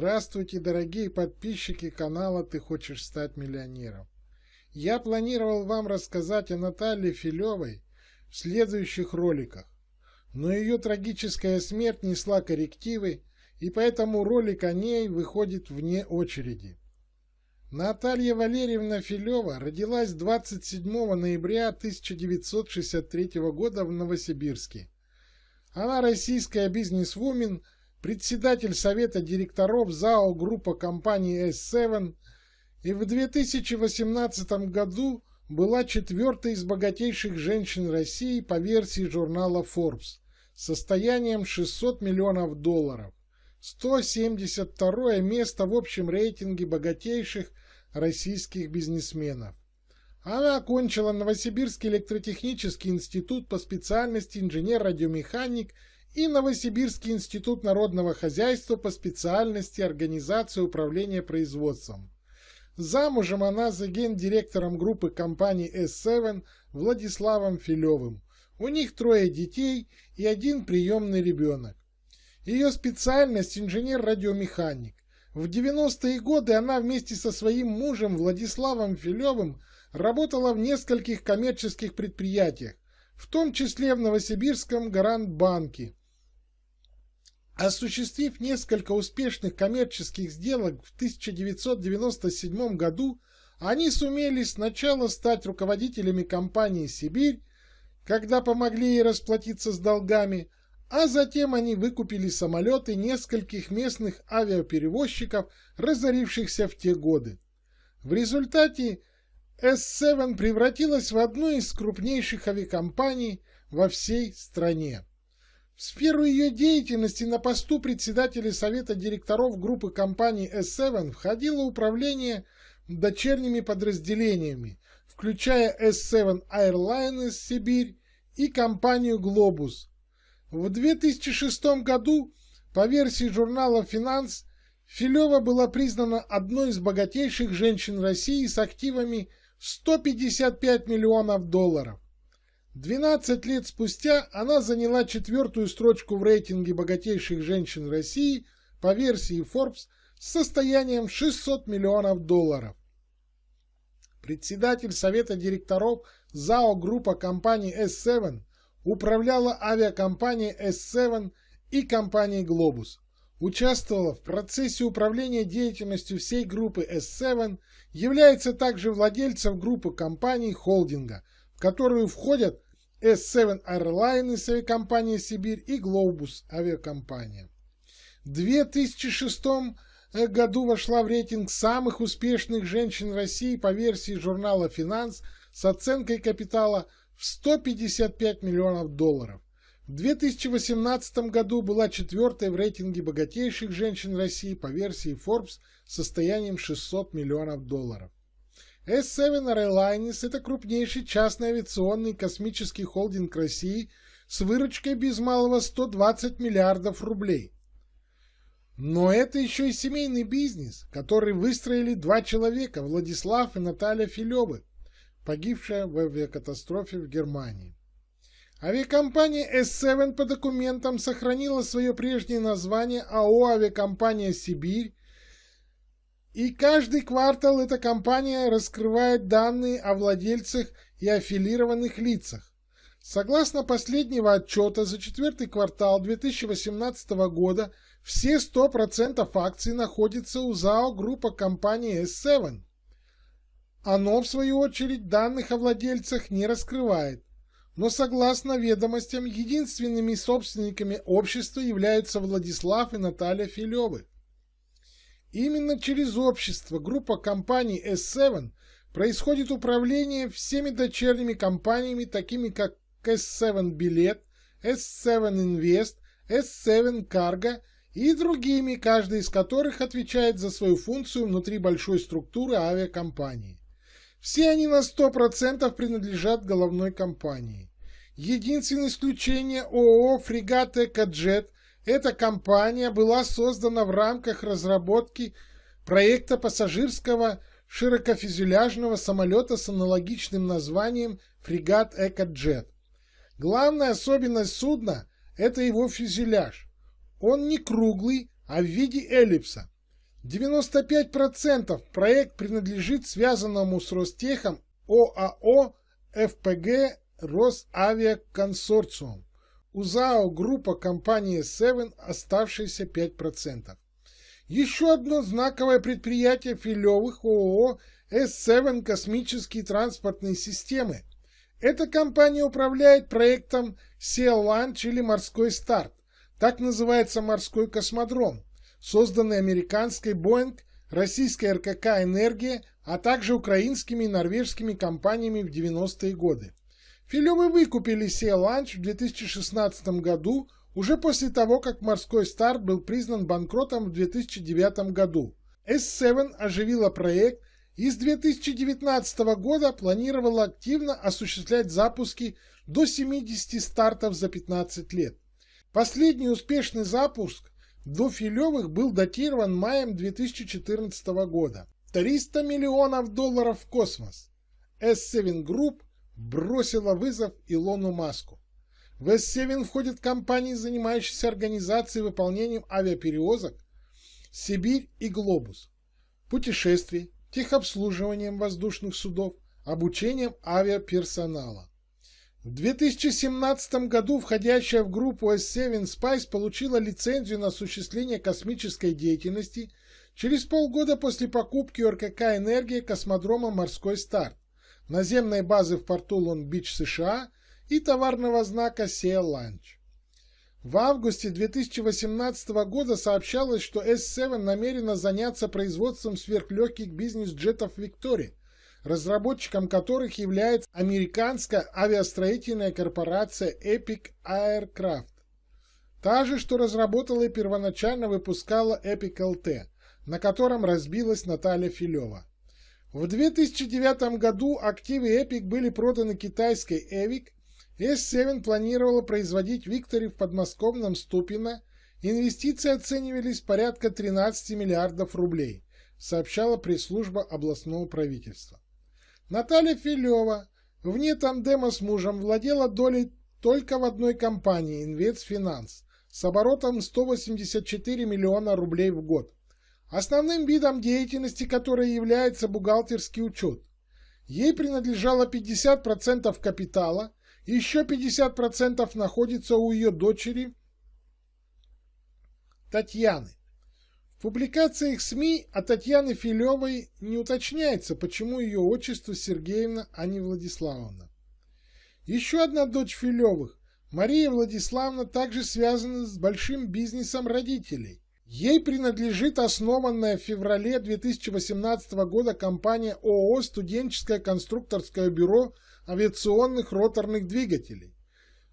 Здравствуйте, дорогие подписчики канала «Ты хочешь стать миллионером». Я планировал вам рассказать о Наталье Филевой в следующих роликах, но ее трагическая смерть несла коррективы, и поэтому ролик о ней выходит вне очереди. Наталья Валерьевна Филева родилась 27 ноября 1963 года в Новосибирске. Она российская бизнесвумен, председатель совета директоров ЗАО группа компании S7 и в 2018 году была четвертой из богатейших женщин России по версии журнала Forbes состоянием 600 миллионов долларов. 172 место в общем рейтинге богатейших российских бизнесменов. Она окончила Новосибирский электротехнический институт по специальности инженер-радиомеханик и Новосибирский институт народного хозяйства по специальности организация управления производством. Замужем она за гендиректором группы компаний S7 Владиславом Филевым. У них трое детей и один приемный ребенок. Ее специальность инженер-радиомеханик. В 90-е годы она вместе со своим мужем Владиславом Филевым работала в нескольких коммерческих предприятиях, в том числе в Новосибирском Гарант-банке, Осуществив несколько успешных коммерческих сделок в 1997 году, они сумели сначала стать руководителями компании «Сибирь», когда помогли ей расплатиться с долгами, а затем они выкупили самолеты нескольких местных авиаперевозчиков, разорившихся в те годы. В результате S7 превратилась в одну из крупнейших авиакомпаний во всей стране. Сферу ее деятельности на посту председателя совета директоров группы компаний S7 входило управление дочерними подразделениями, включая S7 Airlines Сибирь и компанию Globus. В 2006 году, по версии журнала «Финанс», Филева была признана одной из богатейших женщин России с активами 155 миллионов долларов. 12 лет спустя она заняла четвертую строчку в рейтинге богатейших женщин России по версии Forbes с состоянием 600 миллионов долларов. Председатель совета директоров ЗАО группа компаний S7 управляла авиакомпанией S7 и компанией Globus. Участвовала в процессе управления деятельностью всей группы S7, является также владельцем группы компаний холдинга – в которую входят S7 Airlines авиакомпания «Сибирь» и Globus авиакомпания. В 2006 году вошла в рейтинг самых успешных женщин России по версии журнала «Финанс» с оценкой капитала в 155 миллионов долларов. В 2018 году была четвертой в рейтинге богатейших женщин России по версии Forbes с состоянием 600 миллионов долларов. S7 Airlines – это крупнейший частный авиационный космический холдинг России с выручкой без малого 120 миллиардов рублей. Но это еще и семейный бизнес, который выстроили два человека, Владислав и Наталья Филевы, погибшая в авиакатастрофе в Германии. Авиакомпания S7 по документам сохранила свое прежнее название АО «Авиакомпания Сибирь» И каждый квартал эта компания раскрывает данные о владельцах и аффилированных лицах. Согласно последнего отчета за четвертый квартал 2018 года все 100% акций находятся у ЗАО группа компании S7. Оно, в свою очередь, данных о владельцах не раскрывает. Но согласно ведомостям, единственными собственниками общества являются Владислав и Наталья Филевы. Именно через общество группа компаний S7 происходит управление всеми дочерними компаниями, такими как S7 Билет, S7 Invest, S7 Cargo и другими, каждый из которых отвечает за свою функцию внутри большой структуры авиакомпании. Все они на 100% принадлежат головной компании. Единственное исключение ООО «Фрегат Экоджет» Эта компания была создана в рамках разработки проекта пассажирского широкофюзеляжного самолета с аналогичным названием «Фрегат Экоджет». Главная особенность судна – это его фюзеляж. Он не круглый, а в виде эллипса. 95% проект принадлежит связанному с Ростехом ОАО ФПГ Росавиаконсорциум. У ЗАО группа компании Seven оставшиеся 5%. Еще одно знаковое предприятие Филевых ООО S7 «Космические транспортные системы». Эта компания управляет проектом Sea Launch или «Морской старт». Так называется морской космодром, созданный американской Boeing, российской РКК «Энергия», а также украинскими и норвежскими компаниями в 90-е годы. Филевы выкупили Sea Launch в 2016 году уже после того, как морской старт был признан банкротом в 2009 году. S7 оживила проект и с 2019 года планировала активно осуществлять запуски до 70 стартов за 15 лет. Последний успешный запуск до Филевых был датирован маем 2014 года. 300 миллионов долларов в космос. S7 Group бросила вызов Илону Маску. В S7 входят компании, занимающиеся организацией и выполнением авиаперевозок Сибирь и Глобус, путешествий, техобслуживанием воздушных судов, обучением авиаперсонала. В 2017 году входящая в группу S7 Spice получила лицензию на осуществление космической деятельности через полгода после покупки РКК «Энергия» космодрома «Морской старт», наземной базы в порту Лонг-Бич, США и товарного знака Sea Lunch. В августе 2018 года сообщалось, что S7 намерена заняться производством сверхлегких бизнес-джетов Victoria, разработчиком которых является американская авиастроительная корпорация Epic Aircraft. Та же, что разработала и первоначально выпускала Epic LT, на котором разбилась Наталья Филева. В 2009 году активы Epic были проданы китайской Evic S7 планировала производить Виктори в подмосковном Ступино. Инвестиции оценивались порядка 13 миллиардов рублей, сообщала пресс-служба областного правительства. Наталья Филева вне тандема с мужем владела долей только в одной компании «Инвестфинанс» с оборотом 184 миллиона рублей в год. Основным видом деятельности которой является бухгалтерский учет. Ей принадлежало 50% капитала, еще 50% находится у ее дочери Татьяны. В публикациях СМИ о Татьяне Филевой не уточняется, почему ее отчество Сергеевна, а не Владиславовна. Еще одна дочь Филевых, Мария Владиславовна, также связана с большим бизнесом родителей. Ей принадлежит основанная в феврале 2018 года компания ООО «Студенческое конструкторское бюро авиационных роторных двигателей.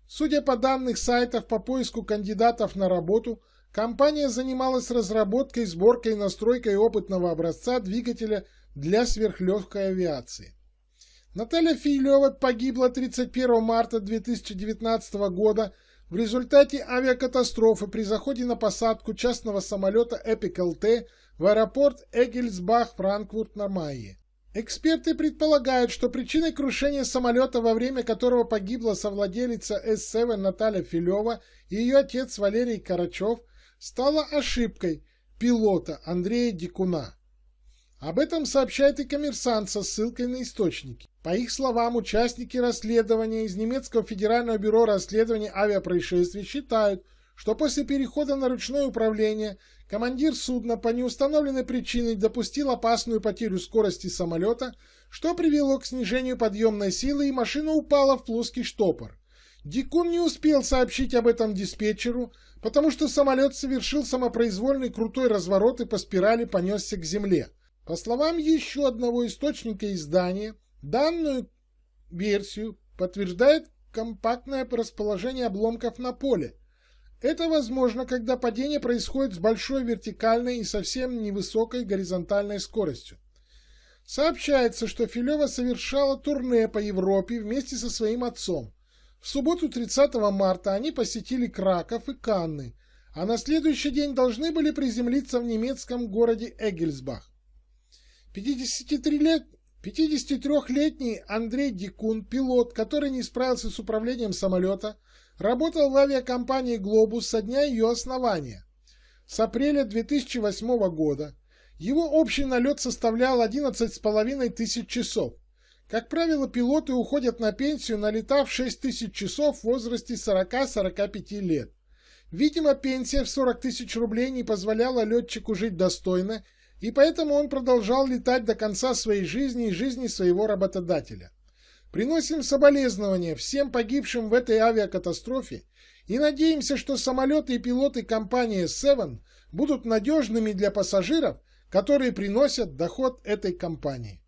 Судя по данным сайтов по поиску кандидатов на работу, компания занималась разработкой, сборкой и настройкой опытного образца двигателя для сверхлегкой авиации. Наталья Филева погибла 31 марта 2019 года в результате авиакатастрофы при заходе на посадку частного самолета Epic LT в аэропорт Эгельсбах-Франкфурт на Майе. Эксперты предполагают, что причиной крушения самолета, во время которого погибла совладелица S7 Наталья Филева и ее отец Валерий Карачев, стала ошибкой пилота Андрея Дикуна. Об этом сообщает и коммерсант со ссылкой на источники. По их словам, участники расследования из немецкого федерального бюро расследования авиапроисшествий считают, что после перехода на ручное управление командир судна по неустановленной причине допустил опасную потерю скорости самолета, что привело к снижению подъемной силы и машина упала в плоский штопор. Дикун не успел сообщить об этом диспетчеру, потому что самолет совершил самопроизвольный крутой разворот и по спирали понесся к земле. По словам еще одного источника издания, данную версию подтверждает компактное расположение обломков на поле, это возможно, когда падение происходит с большой вертикальной и совсем невысокой горизонтальной скоростью. Сообщается, что Филева совершала турне по Европе вместе со своим отцом. В субботу 30 марта они посетили Краков и Канны, а на следующий день должны были приземлиться в немецком городе Эгельсбах. 53-летний Андрей Дикун, пилот, который не справился с управлением самолета, Работал в авиакомпании «Глобус» со дня ее основания. С апреля 2008 года Его общий налет составлял 11,5 тысяч часов. Как правило, пилоты уходят на пенсию, налетав 6 тысяч часов в возрасте 40-45 лет. Видимо, пенсия в 40 тысяч рублей не позволяла летчику жить достойно, и поэтому он продолжал летать до конца своей жизни и жизни своего работодателя. Приносим соболезнования всем погибшим в этой авиакатастрофе и надеемся, что самолеты и пилоты компании Seven будут надежными для пассажиров, которые приносят доход этой компании.